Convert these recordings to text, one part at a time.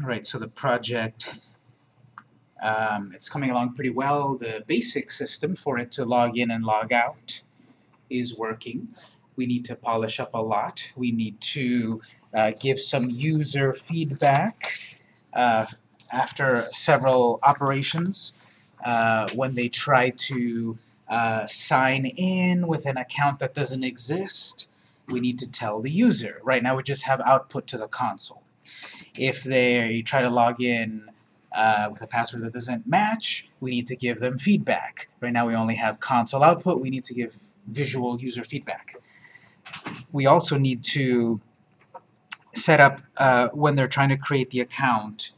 Alright, so the project, um, it's coming along pretty well. The basic system for it to log in and log out is working. We need to polish up a lot. We need to uh, give some user feedback uh, after several operations uh, when they try to uh, sign in with an account that doesn't exist. We need to tell the user. Right now we just have output to the console. If they try to log in uh, with a password that doesn't match, we need to give them feedback. Right now we only have console output, we need to give visual user feedback. We also need to set up, uh, when they're trying to create the account,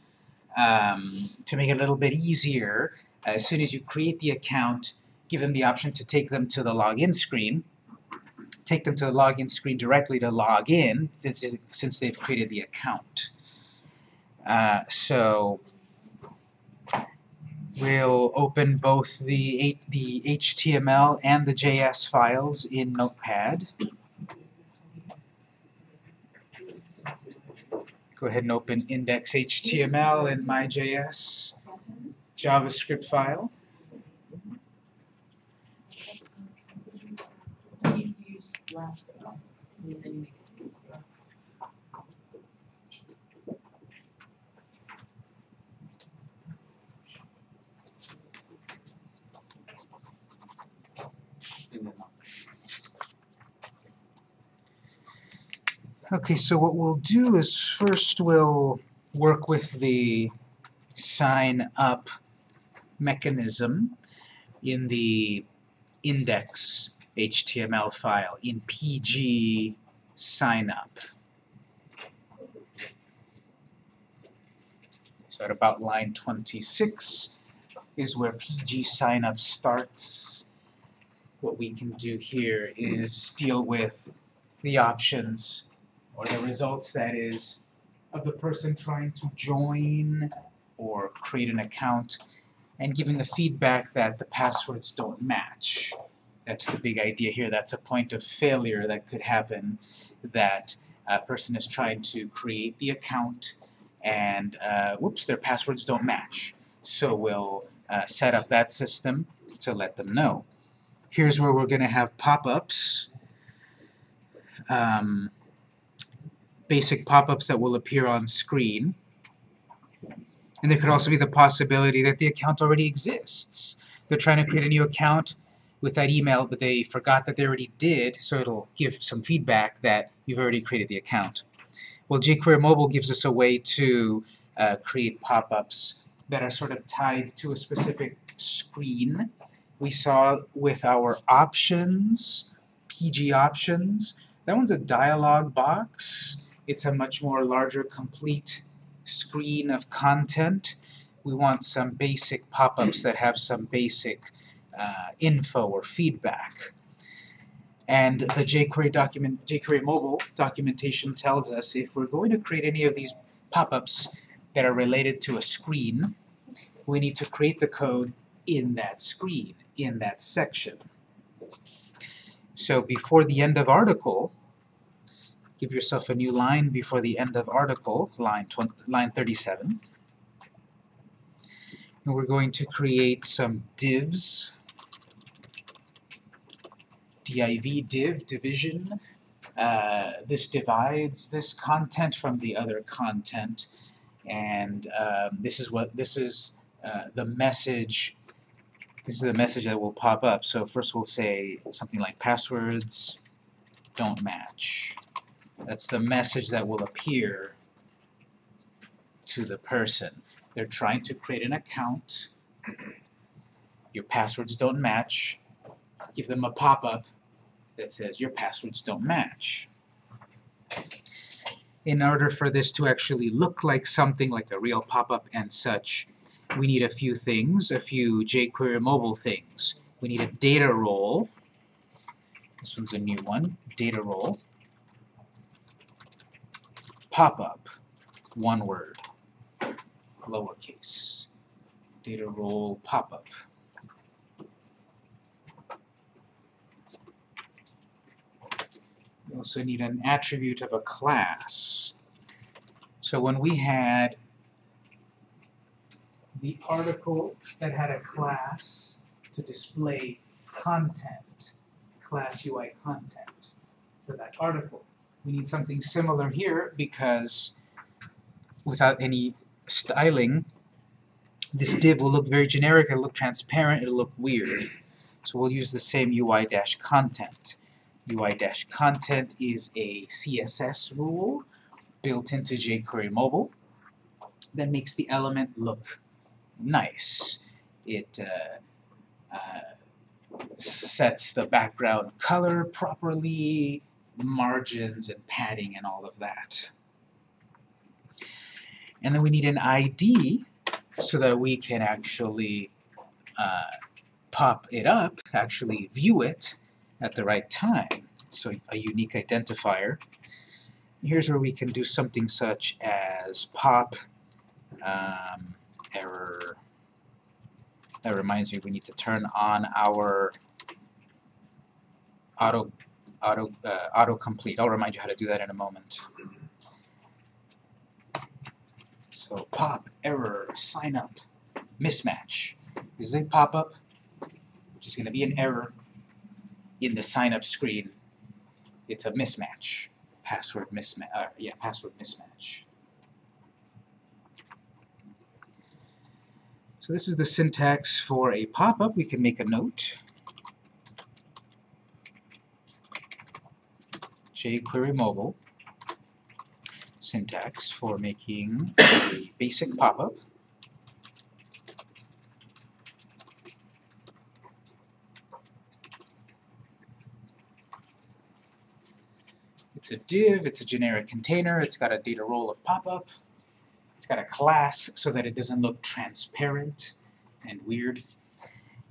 um, to make it a little bit easier, as soon as you create the account, give them the option to take them to the login screen, take them to the login screen directly to log in, since, since they've created the account. Uh, so we'll open both the, the HTML and the JS files in Notepad. Go ahead and open index.html in my.js JavaScript file. You use last one, and then you make it. Okay, so what we'll do is first we'll work with the sign up mechanism in the index HTML file in PG sign up. So at about line 26 is where PG sign up starts. What we can do here is deal with the options or the results that is of the person trying to join or create an account and giving the feedback that the passwords don't match. That's the big idea here. That's a point of failure that could happen that a person is trying to create the account and uh, whoops, their passwords don't match. So we'll uh, set up that system to let them know. Here's where we're going to have pop-ups. Um, basic pop-ups that will appear on screen. And there could also be the possibility that the account already exists. They're trying to create a new account with that email, but they forgot that they already did, so it'll give some feedback that you've already created the account. Well, jQuery Mobile gives us a way to uh, create pop-ups that are sort of tied to a specific screen. We saw with our options, PG options, that one's a dialog box. It's a much more larger, complete screen of content. We want some basic pop-ups that have some basic uh, info or feedback. And the jQuery document, jQuery mobile documentation tells us if we're going to create any of these pop-ups that are related to a screen, we need to create the code in that screen, in that section. So before the end of article, give yourself a new line before the end of article, line, 20, line 37. And we're going to create some divs, div, div, division. Uh, this divides this content from the other content, and um, this is what this is uh, the message. This is the message that will pop up. So first we'll say something like passwords don't match. That's the message that will appear to the person. They're trying to create an account. Your passwords don't match. Give them a pop-up that says your passwords don't match. In order for this to actually look like something like a real pop-up and such, we need a few things, a few jQuery mobile things. We need a data role. This one's a new one, data role pop-up, one word, lowercase, data role pop-up. We also need an attribute of a class. So when we had the article that had a class to display content, class UI content for that article. We need something similar here because without any styling, this div will look very generic, it'll look transparent, it'll look weird. So we'll use the same UI-content. UI-content is a CSS rule built into jQuery Mobile that makes the element look nice. It uh, uh, sets the background color properly, margins and padding and all of that. And then we need an ID so that we can actually uh, pop it up, actually view it at the right time. So a unique identifier. Here's where we can do something such as pop um, error. That reminds me we need to turn on our auto auto uh, autocomplete. I'll remind you how to do that in a moment. So pop error sign up mismatch. This is a pop-up, which is going to be an error in the sign up screen. It's a mismatch, password mismatch. Uh, yeah, password mismatch. So this is the syntax for a pop-up. We can make a note. jQuery Mobile syntax for making a basic pop-up. It's a div, it's a generic container, it's got a data role of pop-up, it's got a class so that it doesn't look transparent and weird,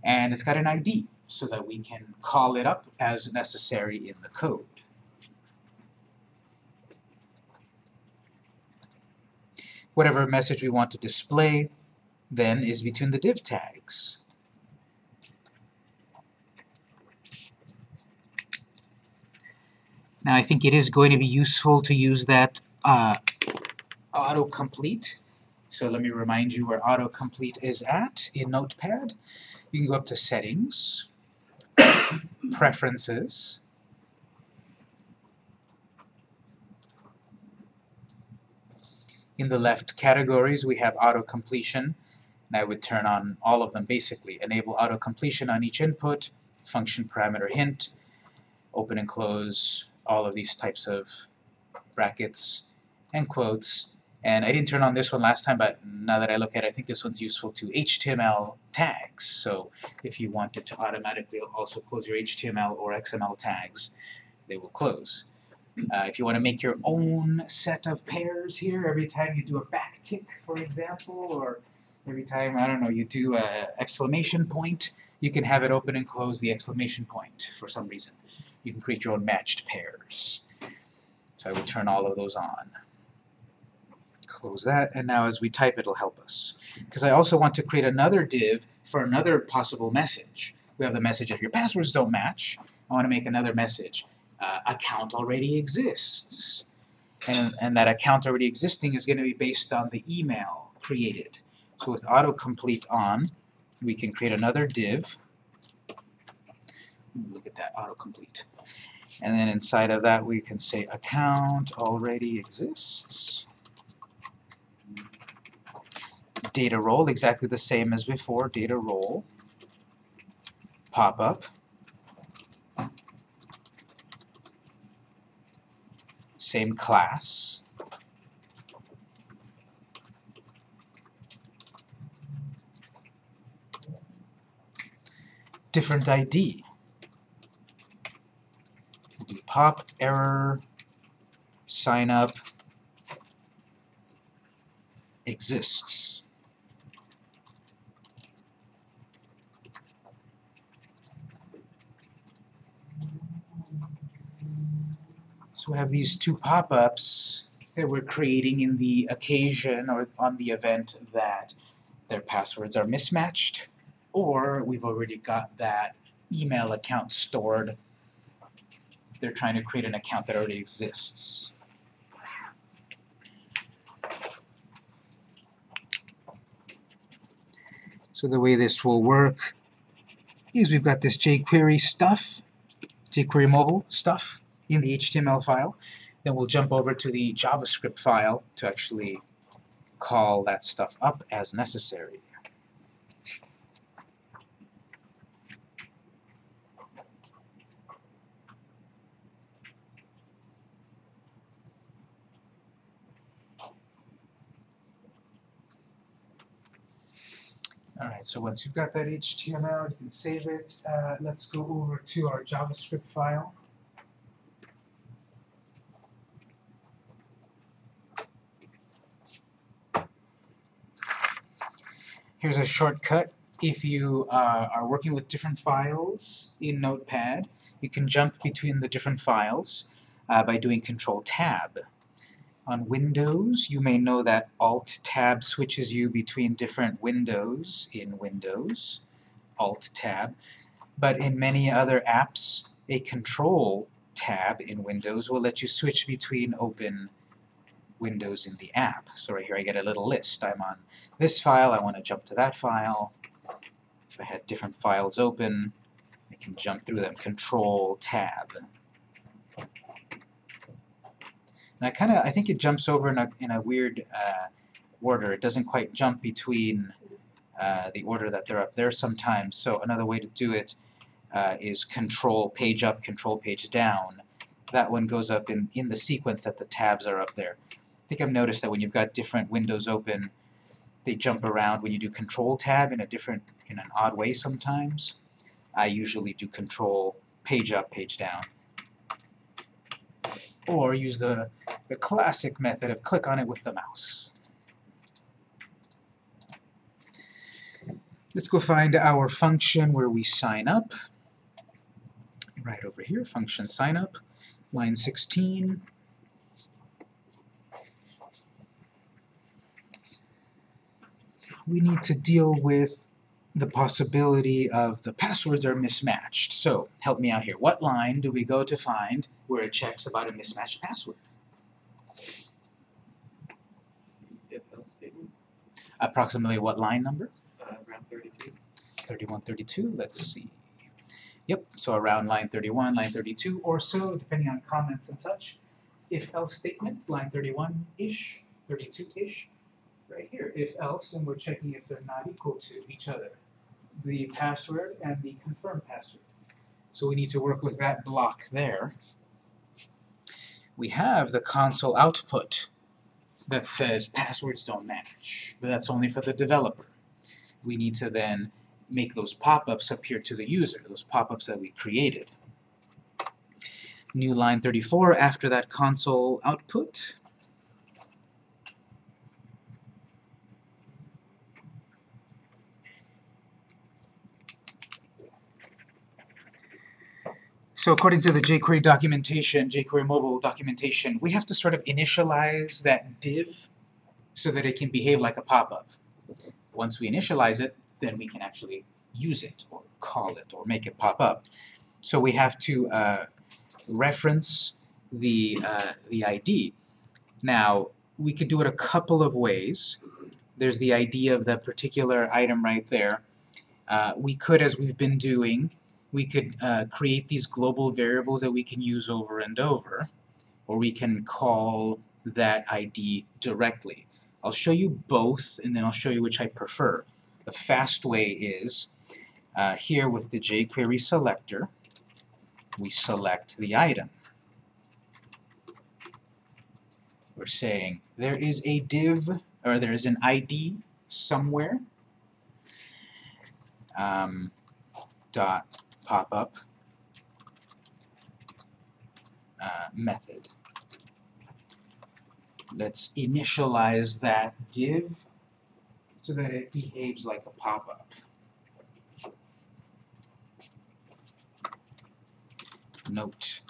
and it's got an ID so that we can call it up as necessary in the code. Whatever message we want to display then is between the div tags. Now I think it is going to be useful to use that uh, autocomplete. So let me remind you where autocomplete is at in Notepad. You can go up to Settings, Preferences, In the left categories, we have auto-completion, and I would turn on all of them basically. Enable auto-completion on each input, function parameter hint, open and close all of these types of brackets and quotes. And I didn't turn on this one last time, but now that I look at it, I think this one's useful to HTML tags. So if you wanted to automatically also close your HTML or XML tags, they will close. Uh, if you want to make your own set of pairs here, every time you do a backtick, for example, or every time, I don't know, you do a exclamation point, you can have it open and close the exclamation point for some reason. You can create your own matched pairs. So I will turn all of those on. Close that, and now as we type it'll help us. Because I also want to create another div for another possible message. We have the message if your passwords don't match, I want to make another message uh, account already exists. And, and that account already existing is going to be based on the email created. So with autocomplete on, we can create another div. Look at that, autocomplete. And then inside of that we can say account already exists. Data role, exactly the same as before, data role. Pop same class. Different ID. We'll do pop error sign up exists. So we have these two pop-ups that we're creating in the occasion or on the event that their passwords are mismatched, or we've already got that email account stored. They're trying to create an account that already exists. So the way this will work is we've got this jQuery stuff, jQuery mobile stuff in the HTML file. Then we'll jump over to the JavaScript file to actually call that stuff up as necessary. Alright, so once you've got that HTML, you can save it. Uh, let's go over to our JavaScript file. Here's a shortcut. If you uh, are working with different files in Notepad, you can jump between the different files uh, by doing Control-Tab. On Windows, you may know that Alt-Tab switches you between different windows in Windows, Alt-Tab, but in many other apps, a Control-Tab in Windows will let you switch between open windows in the app. So right here I get a little list. I'm on this file, I want to jump to that file. If I had different files open, I can jump through them. Control-Tab. And I kind of, I think it jumps over in a, in a weird uh, order. It doesn't quite jump between uh, the order that they're up there sometimes. So another way to do it uh, is control page up, control page down. That one goes up in, in the sequence that the tabs are up there. Think I've noticed that when you've got different windows open, they jump around when you do control tab in a different, in an odd way sometimes. I usually do control page up, page down. Or use the, the classic method of click on it with the mouse. Let's go find our function where we sign up. Right over here, function sign up, line 16. We need to deal with the possibility of the passwords are mismatched. So, help me out here. What line do we go to find where it checks about a mismatched password? statement, Approximately what line number? uh, around thirty-two. 31, 32, let's see. Yep, so around line 31, line 32 or so, depending on comments and such. If else statement, line 31-ish, 32-ish. Right here, if else, and we're checking if they're not equal to each other. The password and the confirmed password. So we need to work with that block there. We have the console output that says passwords don't match, but that's only for the developer we need to then make those pop-ups appear to the user, those pop-ups that we created. New line 34 after that console output. So according to the jQuery documentation, jQuery mobile documentation, we have to sort of initialize that div so that it can behave like a pop-up. Once we initialize it, then we can actually use it or call it or make it pop up. So we have to uh, reference the, uh, the ID. Now, we could do it a couple of ways. There's the ID of the particular item right there. Uh, we could, as we've been doing, we could uh, create these global variables that we can use over and over, or we can call that ID directly. I'll show you both, and then I'll show you which I prefer. The fast way is, uh, here with the jQuery selector, we select the item. We're saying there is a div, or there is an ID somewhere, um, dot pop-up uh, method let's initialize that div so that it behaves like a pop-up. Note,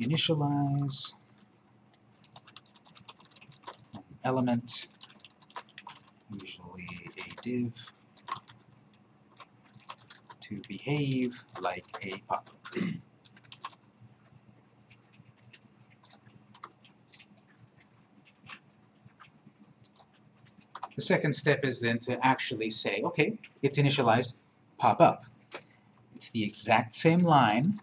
initialize element, usually a div, to behave like a pop-up. The second step is then to actually say, okay, it's initialized, pop up. It's the exact same line,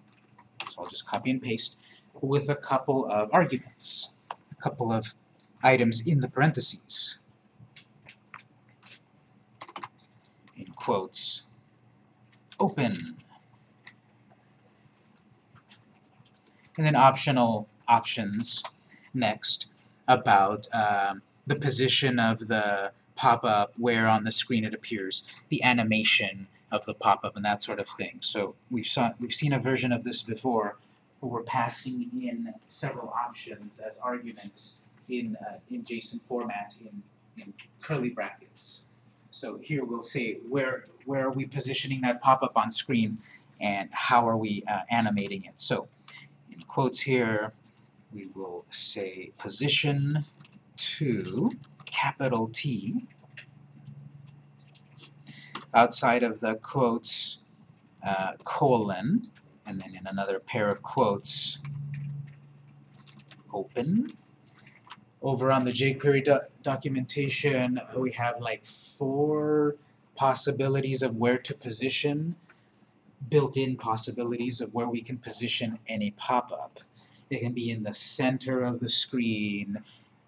so I'll just copy and paste, with a couple of arguments, a couple of items in the parentheses. In quotes, open. And then optional options next about um, the position of the pop-up, where on the screen it appears, the animation of the pop-up and that sort of thing. So we've saw we've seen a version of this before where we're passing in several options as arguments in uh, in JSON format in, in curly brackets. So here we'll say where where are we positioning that pop-up on screen and how are we uh, animating it. So in quotes here we will say position to capital T outside of the quotes uh, colon and then in another pair of quotes open over on the jQuery do documentation we have like four possibilities of where to position built-in possibilities of where we can position any pop-up it can be in the center of the screen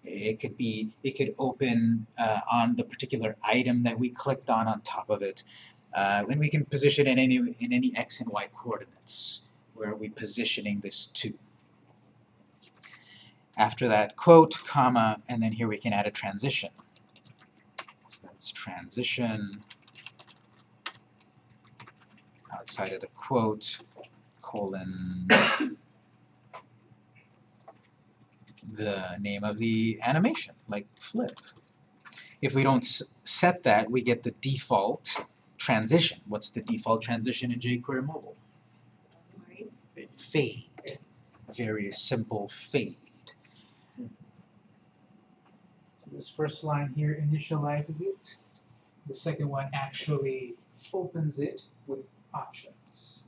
it could be, it could open uh, on the particular item that we clicked on on top of it. Uh, and we can position it in any, in any x and y coordinates. Where are we positioning this to? After that, quote, comma, and then here we can add a transition. So that's transition outside of the quote, colon, the name of the animation, like flip. If we don't set that, we get the default transition. What's the default transition in jQuery Mobile? Fade. Very simple fade. So this first line here initializes it. The second one actually opens it with options.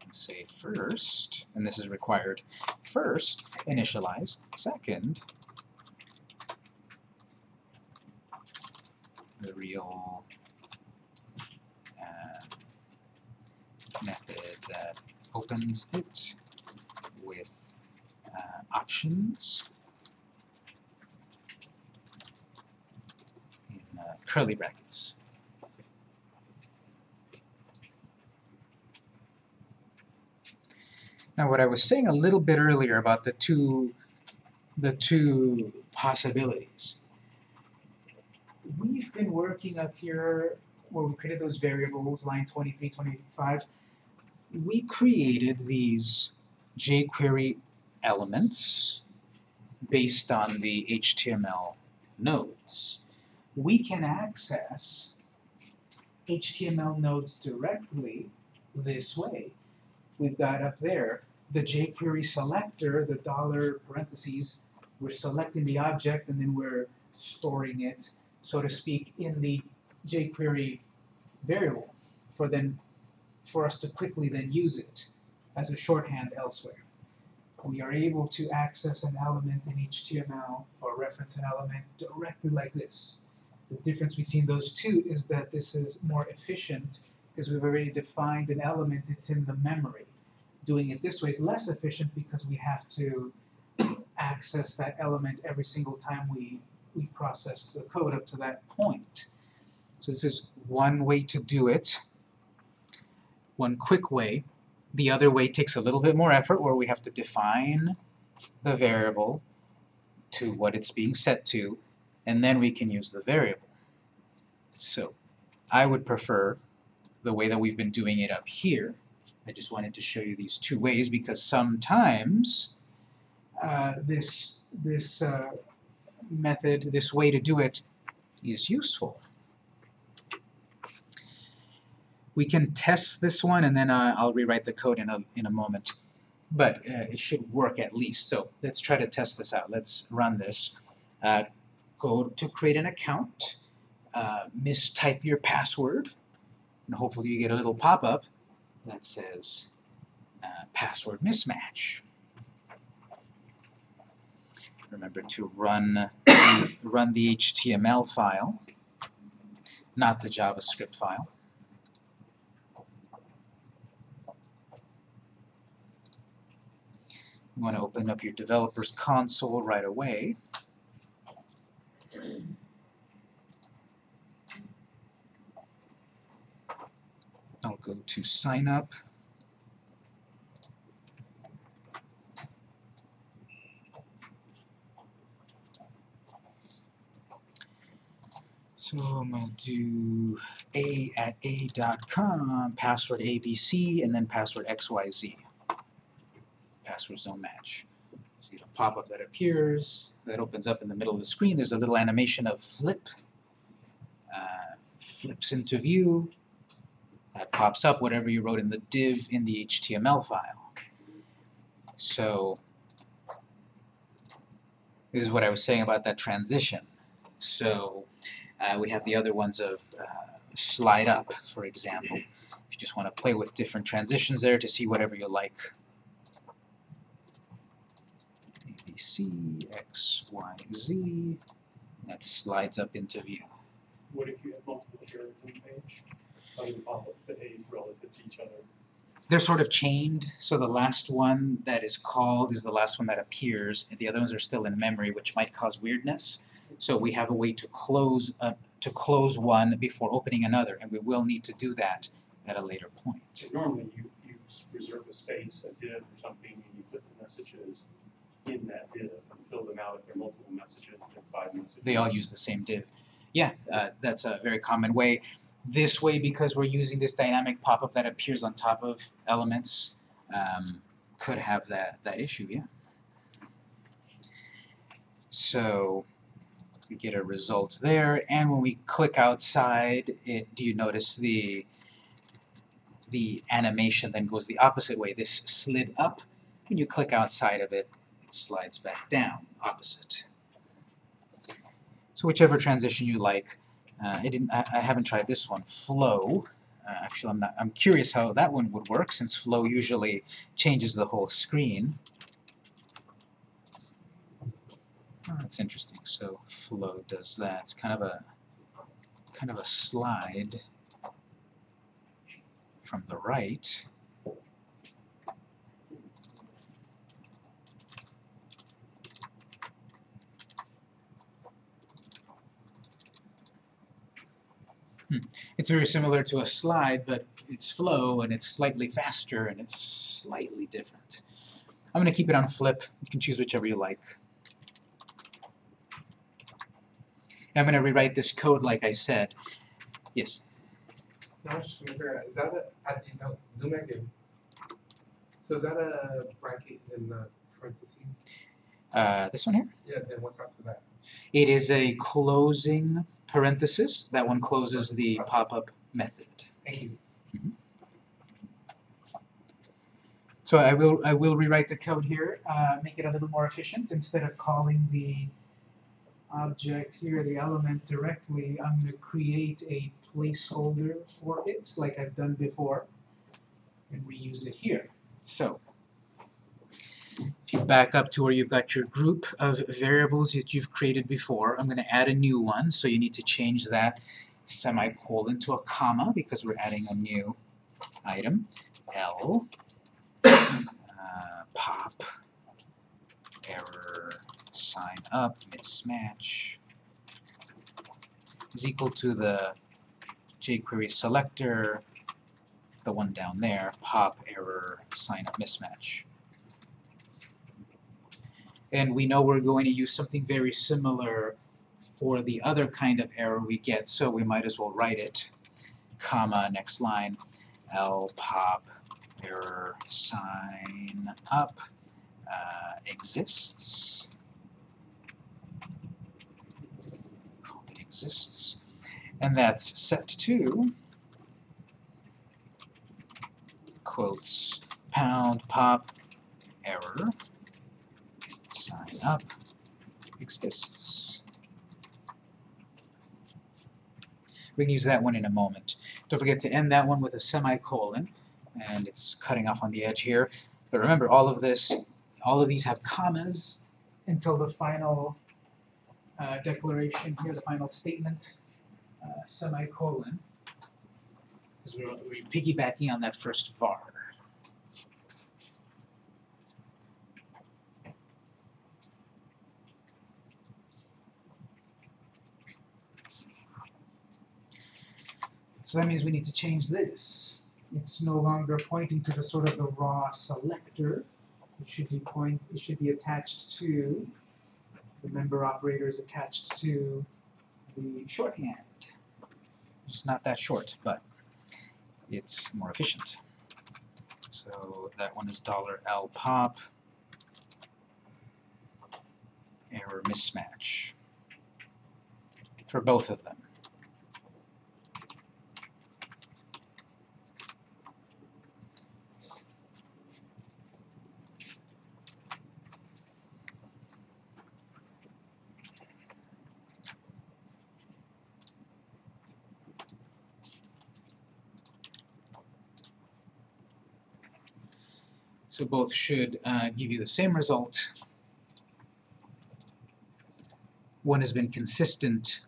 Let's say first, and this is required, first initialize, second the real uh, method that opens it with uh, options in uh, curly brackets. Now what I was saying a little bit earlier about the two the two possibilities. We've been working up here where we created those variables, line 23, 25. We created these jQuery elements based on the HTML nodes. We can access HTML nodes directly this way we've got up there, the jQuery selector, the dollar parentheses, we're selecting the object and then we're storing it, so to speak, in the jQuery variable for then for us to quickly then use it as a shorthand elsewhere. We are able to access an element in HTML or reference an element directly like this. The difference between those two is that this is more efficient because we've already defined an element that's in the memory. Doing it this way is less efficient because we have to access that element every single time we, we process the code up to that point. So this is one way to do it, one quick way. The other way takes a little bit more effort where we have to define the variable to what it's being set to, and then we can use the variable. So I would prefer the way that we've been doing it up here. I just wanted to show you these two ways because sometimes uh, this, this uh, method, this way to do it is useful. We can test this one and then uh, I'll rewrite the code in a, in a moment. But uh, it should work at least. So let's try to test this out. Let's run this. Uh, go to create an account, uh, mistype your password, and hopefully you get a little pop-up that says uh, password mismatch. remember to run the, run the HTML file, not the JavaScript file. You want to open up your developer's console right away. I'll go to sign up. So I'm going to do a at a dot com, password abc, and then password xyz. Passwords don't match. So you get a pop-up that appears, that opens up in the middle of the screen. There's a little animation of flip, uh, flips into view, that pops up whatever you wrote in the div in the HTML file. So this is what I was saying about that transition. So uh, we have the other ones of uh, slide up, for example. If you just want to play with different transitions there to see whatever you like. ABC, X, Y, Z. That slides up into view. What if you have multiple on the page? How do the pop-up behave relative to each other? They're sort of chained, so the last one that is called is the last one that appears, and the other ones are still in memory, which might cause weirdness. So we have a way to close a, to close one before opening another, and we will need to do that at a later point. So normally you, you reserve a space, a div or something, and you put the messages in that div and fill them out if there are multiple messages, are five messages. They all use the same div. Yeah, uh, that's a very common way. This way, because we're using this dynamic pop-up that appears on top of elements, um, could have that, that issue, yeah. So we get a result there, and when we click outside, it, do you notice the the animation then goes the opposite way? This slid up, when you click outside of it slides back down, opposite. So whichever transition you like. Uh, I didn't. I, I haven't tried this one. Flow. Uh, actually, I'm not. I'm curious how that one would work, since flow usually changes the whole screen. Oh, that's interesting. So flow does that. It's kind of a kind of a slide from the right. Hmm. It's very similar to a slide, but it's flow and it's slightly faster and it's slightly different. I'm going to keep it on flip. You can choose whichever you like. And I'm going to rewrite this code like I said. Yes? No, I was just trying to figure out, is that a, I didn't know, zoom back in. So is that a bracket in the parentheses? Uh, this one here? Yeah, then what's after that? It is a closing parenthesis. That one closes the pop-up method. Thank you. So I will I will rewrite the code here, uh, make it a little more efficient. Instead of calling the object here, the element directly, I'm going to create a placeholder for it, like I've done before, and reuse it here. So if you back up to where you've got your group of variables that you've created before, I'm going to add a new one, so you need to change that semicolon to a comma because we're adding a new item. L uh, pop error sign up mismatch is equal to the jQuery selector, the one down there, pop error sign up mismatch. And we know we're going to use something very similar for the other kind of error we get, so we might as well write it, comma, next line, L pop error sign up uh, exists. Call it exists. And that's set to quotes pound pop error sign up exists. We can use that one in a moment. Don't forget to end that one with a semicolon and it's cutting off on the edge here. But remember, all of this, all of these have commas, until the final uh, declaration here, the final statement, uh, semicolon. Because we're, we're piggybacking on that first var. So that means we need to change this. It's no longer pointing to the sort of the raw selector. It should be point, it should be attached to, the member operator is attached to the shorthand. It's not that short, but it's more efficient. So that one is dollar $L pop. Error mismatch. For both of them. So both should uh, give you the same result. One has been consistent.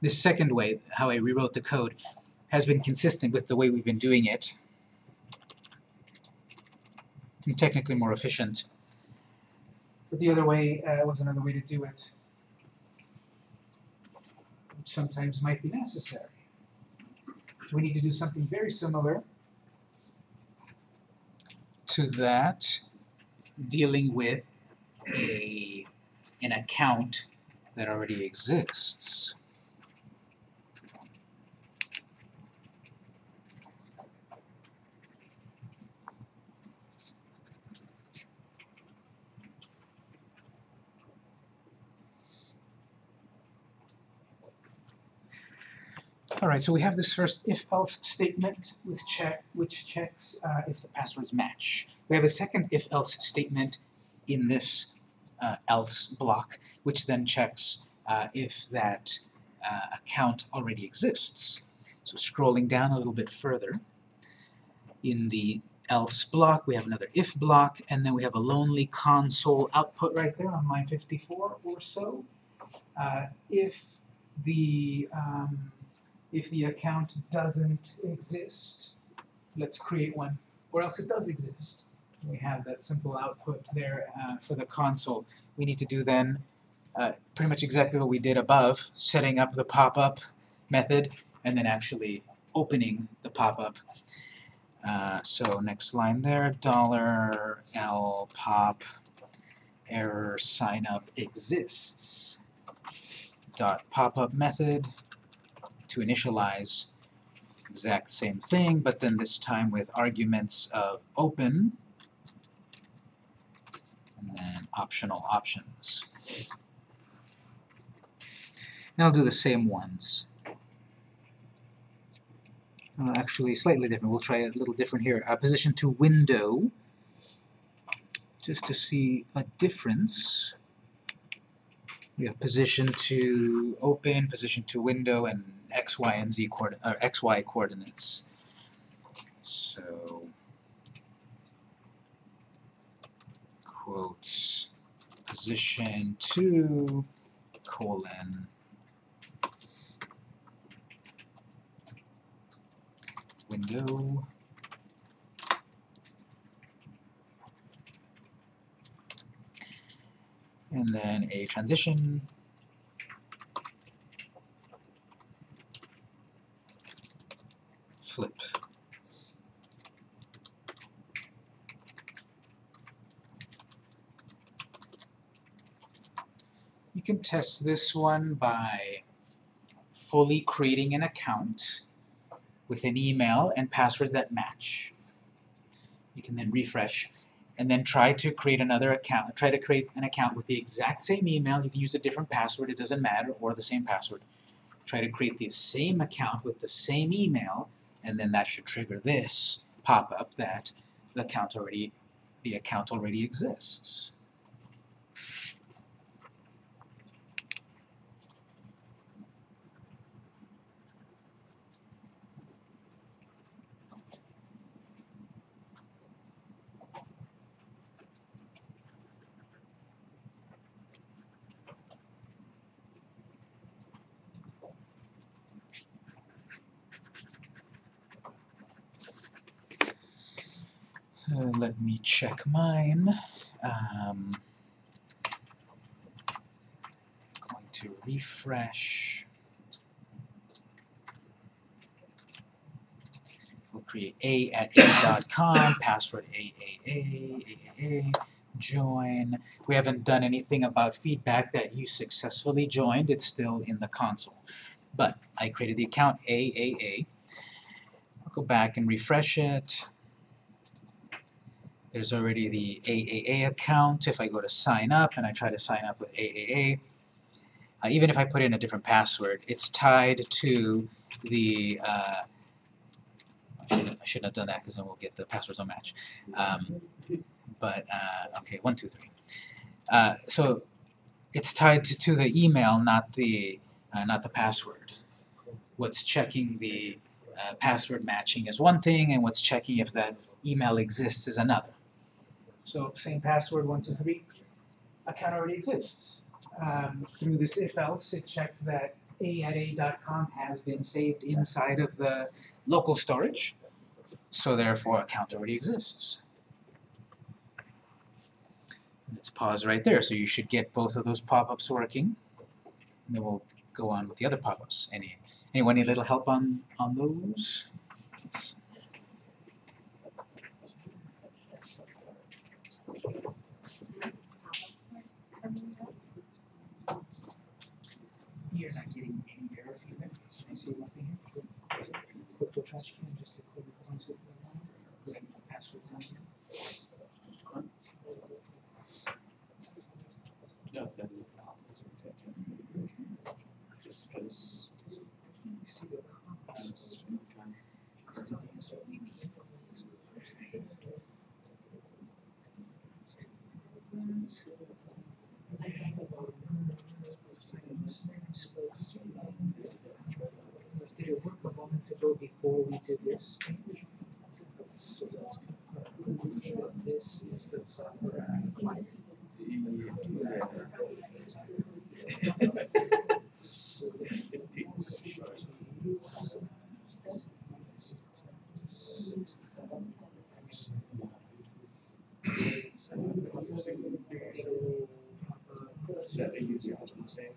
This second way, how I rewrote the code, has been consistent with the way we've been doing it. And technically more efficient. But the other way uh, was another way to do it, which sometimes might be necessary. We need to do something very similar to that, dealing with a an account that already exists. Alright, so we have this first if-else statement with check, which checks uh, if the passwords match. We have a second if-else statement in this uh, else block, which then checks uh, if that uh, account already exists. So scrolling down a little bit further, in the else block we have another if block, and then we have a lonely console output right there on line 54 or so. Uh, if the um, if the account doesn't exist, let's create one, or else it does exist. We have that simple output there uh, for the console. We need to do then uh, pretty much exactly what we did above, setting up the pop-up method, and then actually opening the pop-up. Uh, so next line there, dollar $L pop error sign up exists dot pop-up method to initialize exact same thing, but then this time with arguments of open and then optional options. And I'll do the same ones. Uh, actually, slightly different. We'll try a little different here. Uh, position to window, just to see a difference. We have position to open, position to window, and x, y, and z coord or x, y coordinates. So quotes position 2, colon window and then a transition flip. You can test this one by fully creating an account with an email and passwords that match. You can then refresh and then try to create another account. Try to create an account with the exact same email. You can use a different password, it doesn't matter, or the same password. Try to create the same account with the same email, and then that should trigger this pop-up that the account already the account already exists. Uh, let me check mine. Um, going to refresh. We'll create a at a.com, password AAA, AAA, join. We haven't done anything about feedback that you successfully joined, it's still in the console. But I created the account AAA. I'll go back and refresh it. There's already the AAA account. If I go to sign up and I try to sign up with AAA, uh, even if I put in a different password, it's tied to the, uh, I shouldn't, have done that because then we'll get the passwords don't match. Um, but, uh, okay, one, two, three. Uh, so it's tied to, to the email, not the, uh, not the password. What's checking the uh, password matching is one thing, and what's checking if that email exists is another. So same password, one, two, three, account already exists. Um, through this if else, it checked that a at a.com has been saved inside of the local storage, so therefore account already exists. Let's pause right there, so you should get both of those pop-ups working. And then we'll go on with the other pop-ups. Any anyone need a little help on on those? You're not getting any error feedback. Can I see one thing here? Click the trash can just to clear the points of the line. Go ahead and put passwords on. No, it's. Just because. The the thing is that we need. Did it work a moment ago before we did this? So let's confirm that this is the So Yeah, they use it the same.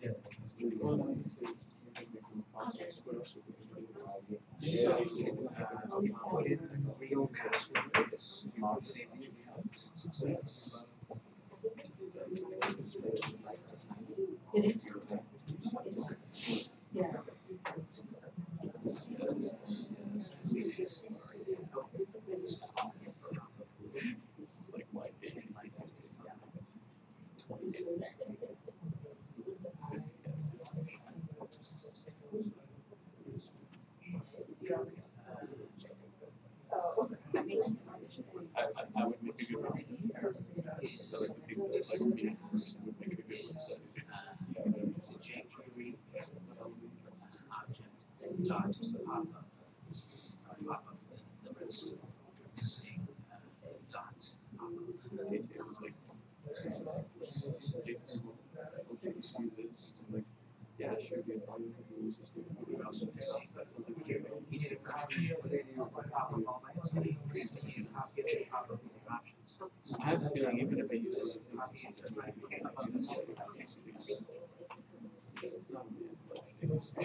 Yeah. Put in the real password, it's the same account. It is. Yeah. This is like my thing. Twenty years. I, I, I would make a good one. So like the people that like me would make a good one. jQuery object dot pop up. Pop up the the rest missing uh, dot pop up. JJ was like, okay, excuse this. I'm like, yeah, sure, good. I'll use this. We're also missing, That sounds like a good one. you need a copy of it, pop up all my activity, you need a copy of the pop up your options. I have a feeling even if I use this. Copy of the right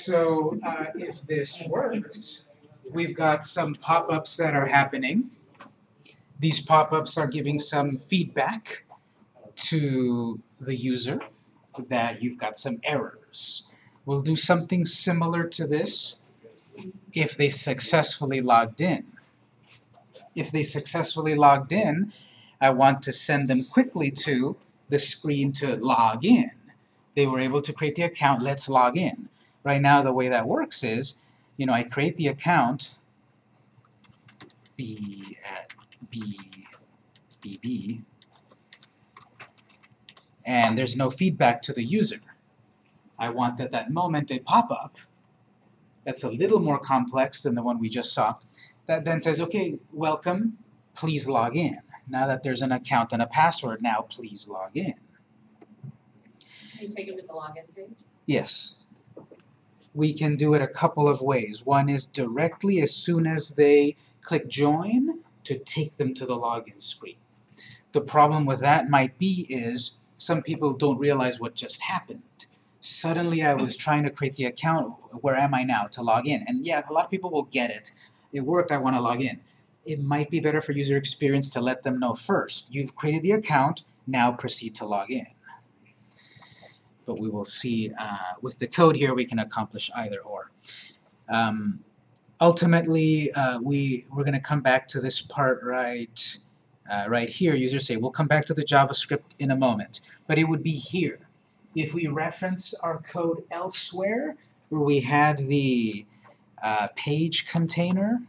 so uh, if this worked, we've got some pop-ups that are happening. These pop-ups are giving some feedback to the user that you've got some errors. We'll do something similar to this if they successfully logged in. If they successfully logged in, I want to send them quickly to the screen to log in. They were able to create the account, let's log in. Right now, the way that works is, you know, I create the account, b at b, bb, and there's no feedback to the user. I want that that moment a pop-up that's a little more complex than the one we just saw, that then says, okay, welcome, please log in. Now that there's an account and a password, now please log in. Can you take them to the login page? Yes. We can do it a couple of ways. One is directly as soon as they click join to take them to the login screen. The problem with that might be is some people don't realize what just happened. Suddenly I was trying to create the account, where am I now, to log in? And yeah, a lot of people will get it. It worked, I want to log in. It might be better for user experience to let them know first. You've created the account, now proceed to log in but we will see uh, with the code here we can accomplish either or. Um, ultimately, uh, we, we're going to come back to this part right, uh, right here. Users say, we'll come back to the JavaScript in a moment, but it would be here. If we reference our code elsewhere, where we had the uh, page container,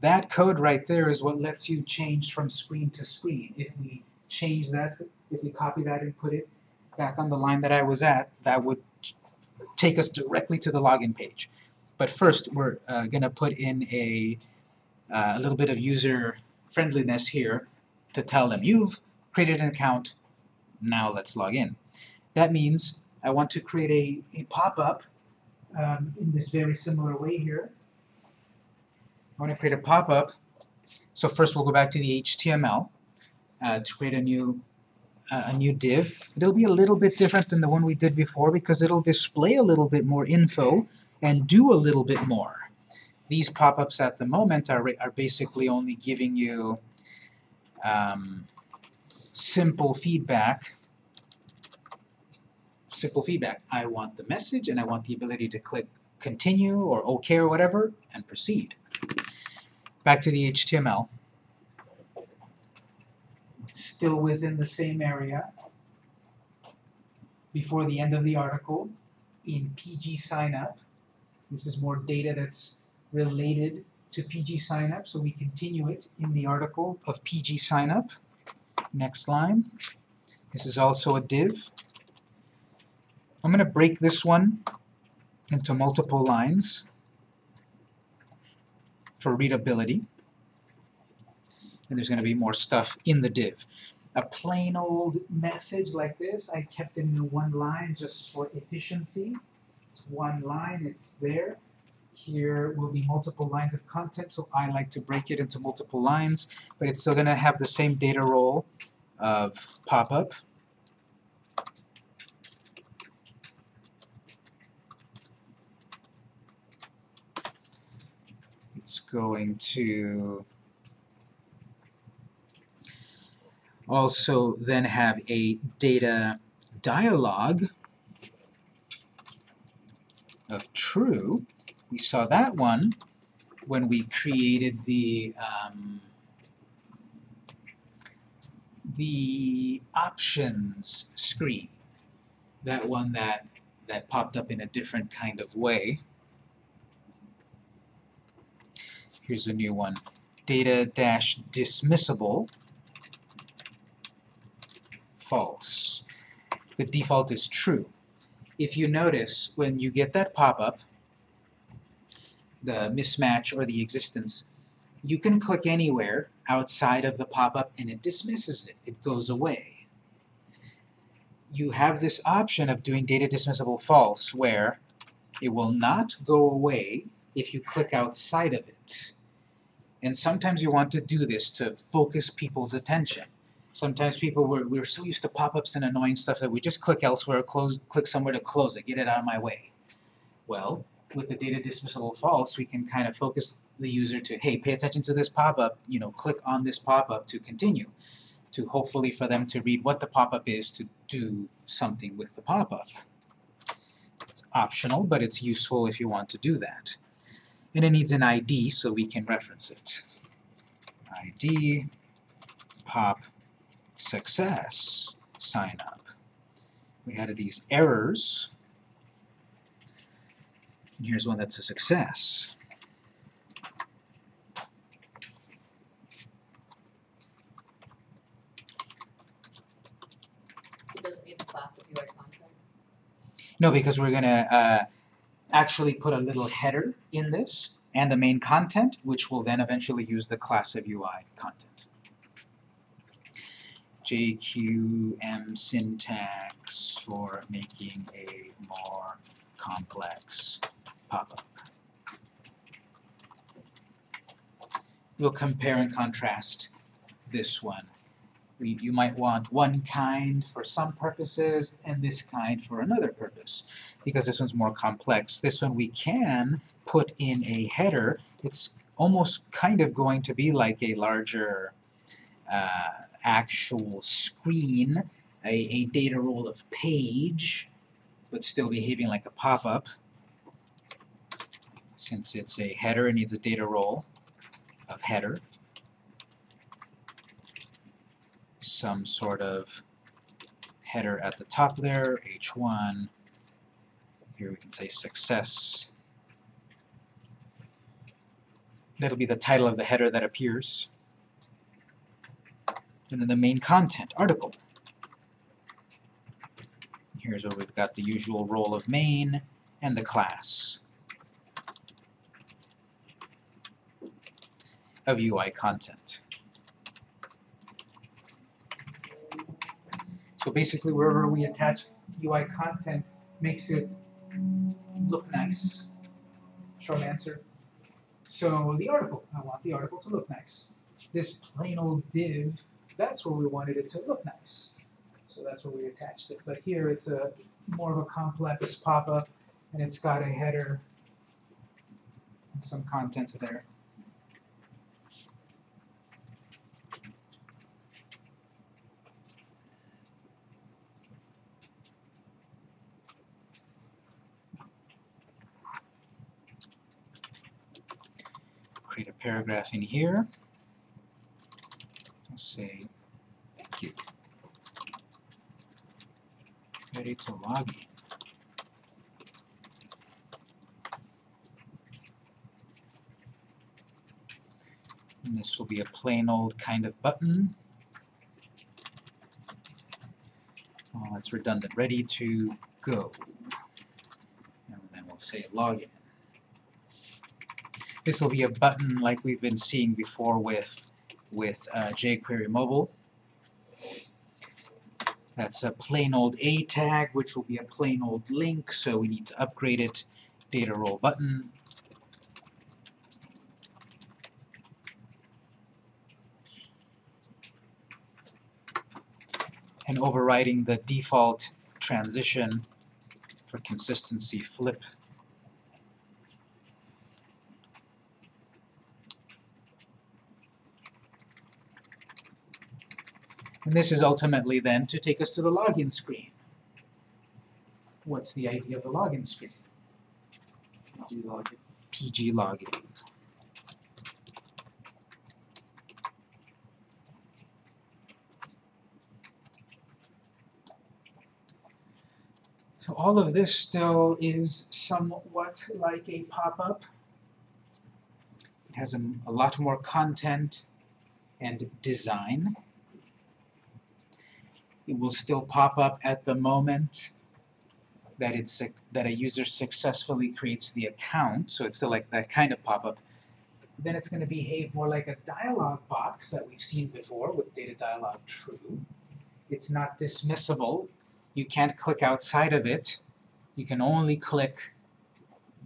that code right there is what lets you change from screen to screen. If we change that, if we copy that and put it back on the line that I was at, that would take us directly to the login page. But first, we're uh, going to put in a, uh, a little bit of user friendliness here to tell them, you've created an account, now let's log in. That means I want to create a, a pop-up um, in this very similar way here. I want to create a pop-up. So first we'll go back to the HTML uh, to create a new a new div. It'll be a little bit different than the one we did before because it'll display a little bit more info and do a little bit more. These pop-ups at the moment are, are basically only giving you um, simple feedback. Simple feedback. I want the message and I want the ability to click continue or OK or whatever and proceed. Back to the HTML still within the same area before the end of the article in PG signup. This is more data that's related to PG signup, so we continue it in the article of PG signup. Next line. This is also a div. I'm going to break this one into multiple lines for readability and there's going to be more stuff in the div. A plain old message like this, I kept it in one line just for efficiency. It's one line, it's there. Here will be multiple lines of content, so I like to break it into multiple lines, but it's still going to have the same data role of pop-up. It's going to also then have a data dialog of true, We saw that one when we created the um, the options screen. That one that that popped up in a different kind of way. Here's a new one. Data dash false. The default is true. If you notice, when you get that pop-up, the mismatch or the existence, you can click anywhere outside of the pop-up and it dismisses it. It goes away. You have this option of doing data dismissible false where it will not go away if you click outside of it. And sometimes you want to do this to focus people's attention. Sometimes people were we're so used to pop-ups and annoying stuff that we just click elsewhere, close click somewhere to close it, get it out of my way. Well, with the data dismissible false, we can kind of focus the user to, hey, pay attention to this pop-up, you know, click on this pop-up to continue, to hopefully for them to read what the pop-up is to do something with the pop-up. It's optional, but it's useful if you want to do that. And it needs an ID so we can reference it. ID pop success sign up. We had these errors, and here's one that's a success. It doesn't need the class of UI content. No, because we're gonna uh, actually put a little header in this and a main content, which will then eventually use the class of UI content. JQM syntax for making a more complex pop-up. We'll compare and contrast this one. We, you might want one kind for some purposes and this kind for another purpose because this one's more complex. This one we can put in a header. It's almost kind of going to be like a larger uh, actual screen, a, a data role of page, but still behaving like a pop-up. Since it's a header, it needs a data role of header. Some sort of header at the top there, h1. Here we can say success. That'll be the title of the header that appears and then the main content, article. Here's where we've got the usual role of main and the class of UI content. So basically wherever we attach UI content makes it look nice. Short answer. So the article, I want the article to look nice. This plain old div that's where we wanted it to look nice. So that's where we attached it. But here it's a more of a complex pop-up and it's got a header and some content there. Create a paragraph in here say thank you. Ready to log in. And this will be a plain old kind of button. Oh, that's redundant. Ready to go. And then we'll say login. This will be a button like we've been seeing before with with uh, jQuery Mobile. That's a plain old A tag, which will be a plain old link, so we need to upgrade it. Data role button. And overriding the default transition for consistency flip And this is ultimately then to take us to the login screen. What's the idea of the login screen? PG login. So all of this still is somewhat like a pop-up. It has a, a lot more content and design. It will still pop up at the moment that it's that a user successfully creates the account, so it's still like that kind of pop-up. Then it's going to behave more like a dialog box that we've seen before with data dialog true. It's not dismissible. You can't click outside of it. You can only click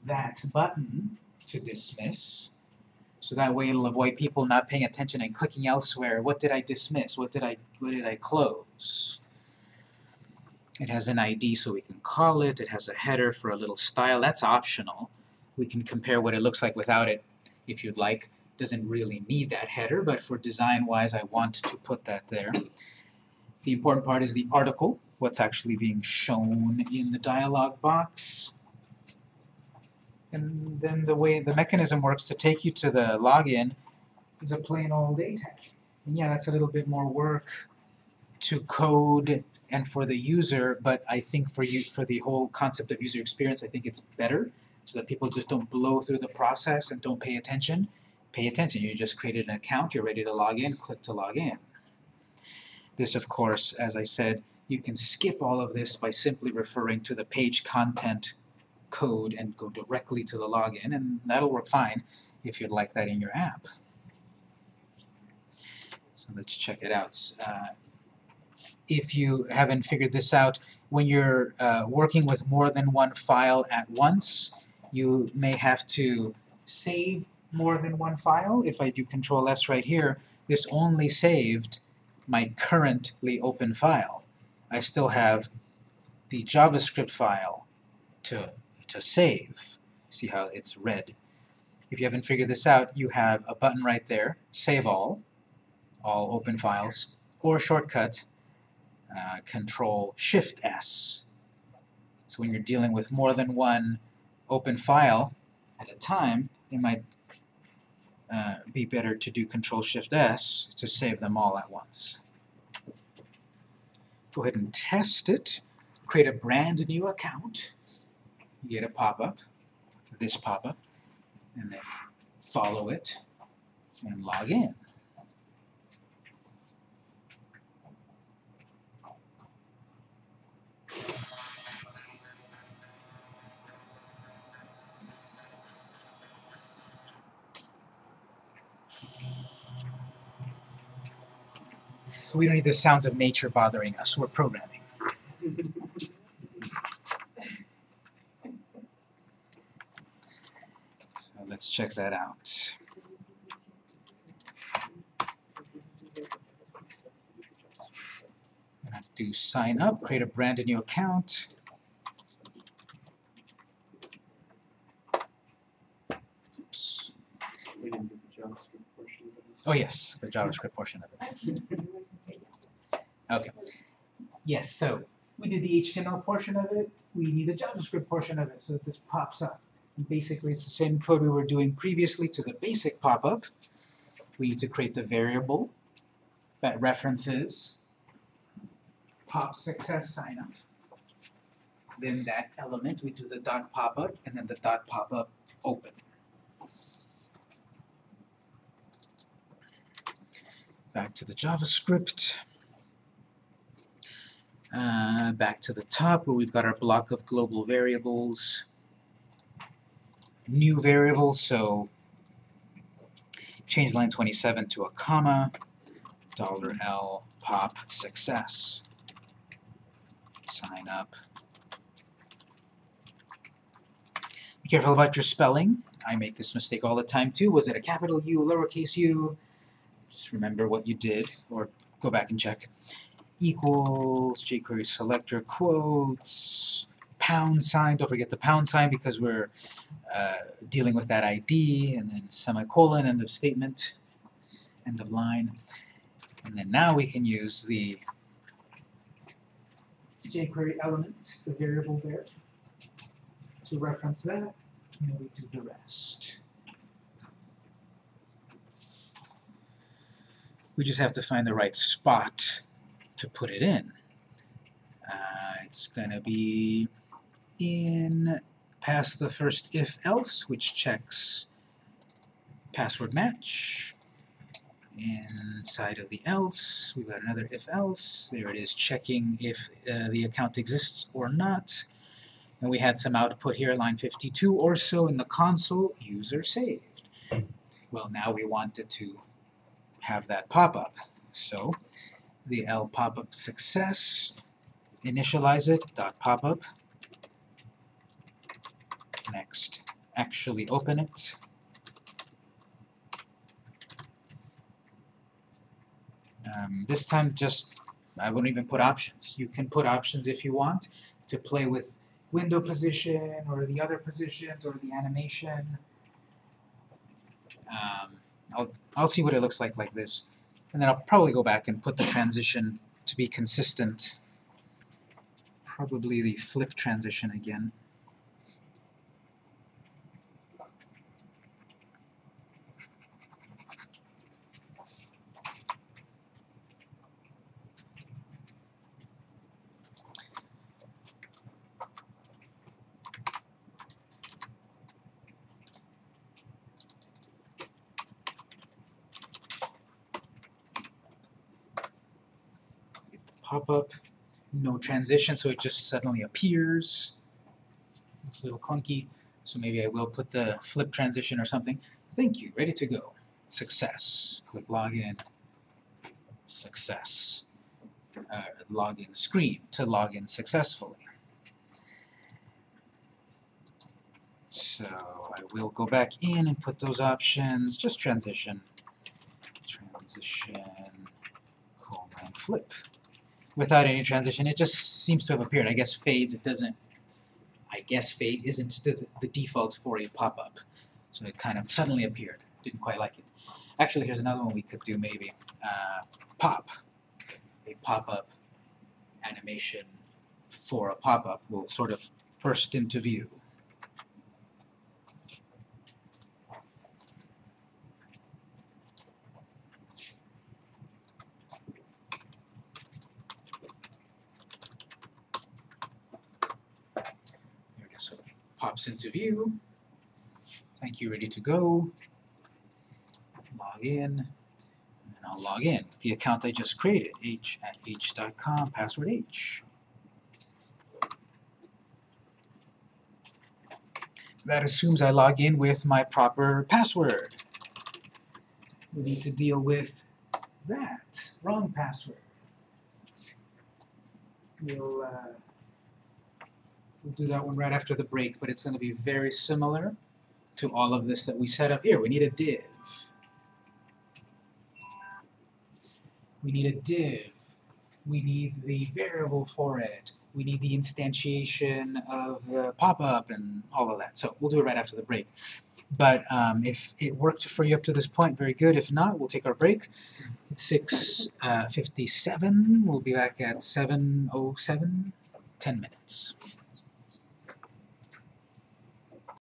that button to dismiss. So that way it'll avoid people not paying attention and clicking elsewhere. What did I dismiss? What did I what did I close? It has an ID so we can call it. It has a header for a little style. That's optional. We can compare what it looks like without it if you'd like. Doesn't really need that header, but for design wise I want to put that there. The important part is the article, what's actually being shown in the dialog box. And then the way the mechanism works to take you to the login is a plain old A tag. And yeah, that's a little bit more work to code and for the user, but I think for you for the whole concept of user experience, I think it's better so that people just don't blow through the process and don't pay attention. Pay attention. You just created an account, you're ready to log in, click to log in. This, of course, as I said, you can skip all of this by simply referring to the page content code and go directly to the login, and that'll work fine if you'd like that in your app. So let's check it out. Uh, if you haven't figured this out, when you're uh, working with more than one file at once, you may have to save more than one file. If I do Control S right here, this only saved my currently open file. I still have the JavaScript file to, to save. See how it's red. If you haven't figured this out, you have a button right there, Save All, all open files, or a shortcut, uh, Control Shift S. So when you're dealing with more than one open file at a time, it might uh, be better to do Control Shift S to save them all at once. Go ahead and test it. Create a brand new account. You get a pop-up, this pop-up, and then follow it and log in. We don't need the sounds of nature bothering us. We're programming. So let's check that out. I'm gonna do sign up, create a brand new account. Oops. Oh yes, the JavaScript portion of it. Okay. Yes, so we did the HTML portion of it, we need the JavaScript portion of it, so that this pops up. And basically, it's the same code we were doing previously to the basic pop-up. We need to create the variable that references pop success sign up. Then that element, we do the dot pop-up, and then the dot pop-up open. Back to the JavaScript. Uh, back to the top where we've got our block of global variables. New variable, so change line 27 to a comma, dollar $L pop success. Sign up. Be careful about your spelling. I make this mistake all the time too. Was it a capital U, lowercase u? Just remember what you did, or go back and check equals, jQuery selector quotes, pound sign, don't forget the pound sign because we're uh, dealing with that ID, and then semicolon, end of statement, end of line. And then now we can use the jQuery element, the variable there, to reference that. And then we do the rest. We just have to find the right spot to put it in. Uh, it's gonna be in past the first if-else, which checks password match. Inside of the else, we've got another if-else. There it is, checking if uh, the account exists or not. And we had some output here, line 52 or so in the console, user saved. Well, now we wanted to have that pop up. So the L pop-up success, initialize it, dot pop-up. Next, actually open it. Um, this time just, I wouldn't even put options. You can put options if you want to play with window position or the other positions or the animation. Um, I'll, I'll see what it looks like like this. And then I'll probably go back and put the transition to be consistent. Probably the flip transition again. pop-up, no transition, so it just suddenly appears. Looks a little clunky, so maybe I will put the flip transition or something. Thank you, ready to go. Success. Click login. Success. Uh, login screen to log in successfully. So I will go back in and put those options, just transition. Transition, colon, flip without any transition. It just seems to have appeared. I guess fade doesn't, I guess fade isn't the, the default for a pop-up. So it kind of suddenly appeared. Didn't quite like it. Actually, here's another one we could do maybe. Uh, pop. A pop-up animation for a pop-up will sort of burst into view. There it is. So it pops into view. Thank you, ready to go. Log in. And I'll log in with the account I just created, h at h.com, password h. That assumes I log in with my proper password. We need to deal with that, wrong password. We'll, uh, we'll do that one right after the break, but it's going to be very similar to all of this that we set up here. We need a div. We need a div. We need the variable for it. We need the instantiation of the pop-up and all of that. So we'll do it right after the break. But um, if it worked for you up to this point, very good. If not, we'll take our break. It's 6.57. We'll be back at 7.07, 10 minutes.